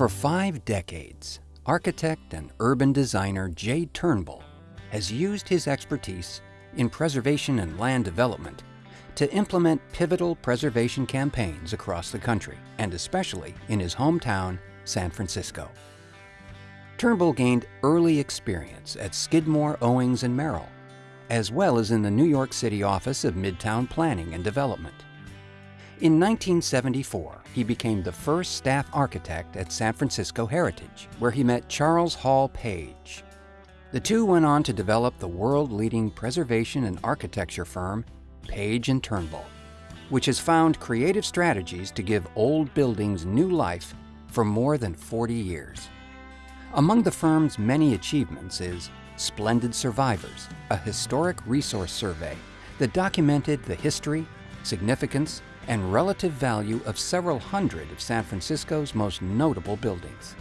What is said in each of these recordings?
For five decades, architect and urban designer Jay Turnbull has used his expertise in preservation and land development to implement pivotal preservation campaigns across the country, and especially in his hometown, San Francisco. Turnbull gained early experience at Skidmore, Owings and Merrill, as well as in the New York City office of Midtown Planning and Development. In 1974, he became the first staff architect at San Francisco Heritage, where he met Charles Hall Page. The two went on to develop the world-leading preservation and architecture firm, Page and Turnbull, which has found creative strategies to give old buildings new life for more than 40 years. Among the firm's many achievements is Splendid Survivors, a historic resource survey that documented the history, significance, and relative value of several hundred of San Francisco's most notable buildings.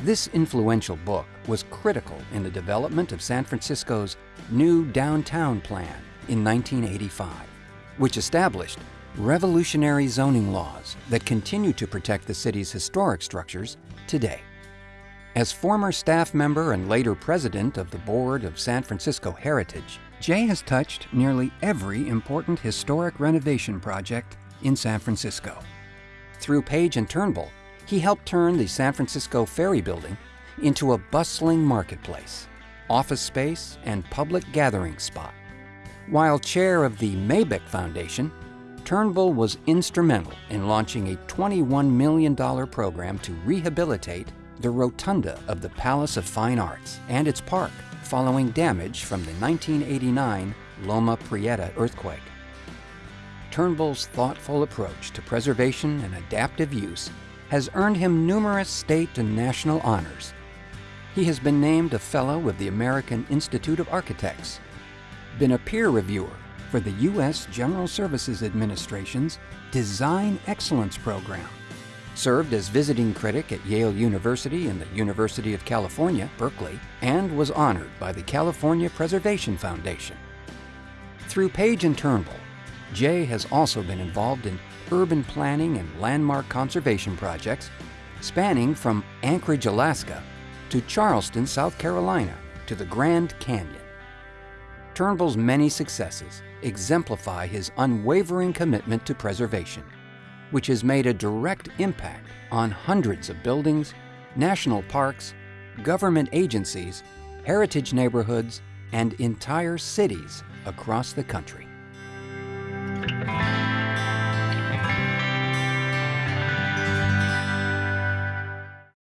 This influential book was critical in the development of San Francisco's new downtown plan in 1985, which established revolutionary zoning laws that continue to protect the city's historic structures today. As former staff member and later president of the board of San Francisco Heritage, Jay has touched nearly every important historic renovation project in San Francisco. Through Page and Turnbull, he helped turn the San Francisco Ferry Building into a bustling marketplace, office space, and public gathering spot. While chair of the Maybeck Foundation, Turnbull was instrumental in launching a $21 million program to rehabilitate the rotunda of the Palace of Fine Arts and its park following damage from the 1989 Loma Prieta earthquake. Turnbull's thoughtful approach to preservation and adaptive use has earned him numerous state and national honors. He has been named a Fellow of the American Institute of Architects, been a peer reviewer for the U.S. General Services Administration's Design Excellence Program, served as visiting critic at Yale University and the University of California, Berkeley, and was honored by the California Preservation Foundation. Through Page and Turnbull, Jay has also been involved in urban planning and landmark conservation projects spanning from Anchorage, Alaska to Charleston, South Carolina to the Grand Canyon. Turnbull's many successes exemplify his unwavering commitment to preservation, which has made a direct impact on hundreds of buildings, national parks, government agencies, heritage neighborhoods, and entire cities across the country.